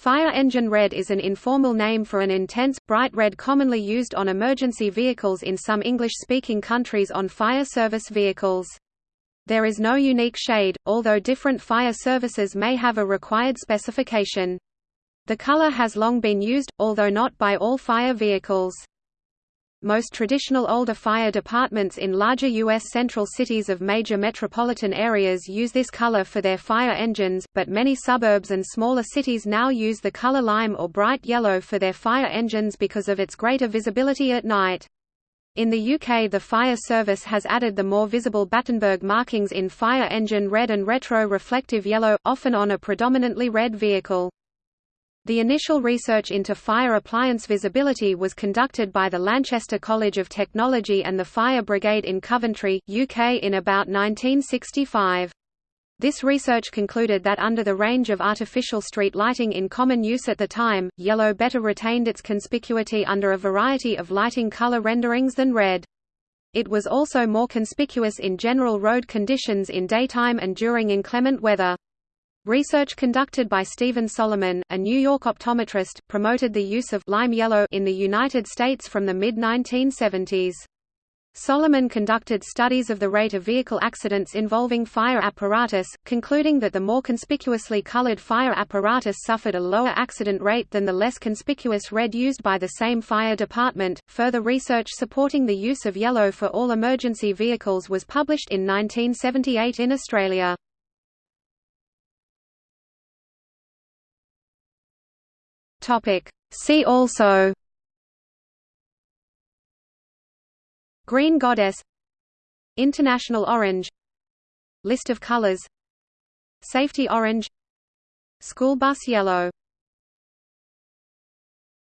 Fire engine red is an informal name for an intense, bright red commonly used on emergency vehicles in some English-speaking countries on fire service vehicles. There is no unique shade, although different fire services may have a required specification. The color has long been used, although not by all fire vehicles. Most traditional older fire departments in larger U.S. central cities of major metropolitan areas use this color for their fire engines, but many suburbs and smaller cities now use the color lime or bright yellow for their fire engines because of its greater visibility at night. In the UK the fire service has added the more visible Battenberg markings in fire engine red and retro-reflective yellow, often on a predominantly red vehicle. The initial research into fire appliance visibility was conducted by the Lanchester College of Technology and the Fire Brigade in Coventry, UK in about 1965. This research concluded that under the range of artificial street lighting in common use at the time, yellow better retained its conspicuity under a variety of lighting color renderings than red. It was also more conspicuous in general road conditions in daytime and during inclement weather. Research conducted by Stephen Solomon, a New York optometrist, promoted the use of lime yellow in the United States from the mid-1970s. Solomon conducted studies of the rate of vehicle accidents involving fire apparatus, concluding that the more conspicuously colored fire apparatus suffered a lower accident rate than the less conspicuous red used by the same fire department. Further research supporting the use of yellow for all emergency vehicles was published in 1978 in Australia. Topic. See also Green goddess International orange List of colors Safety orange School bus yellow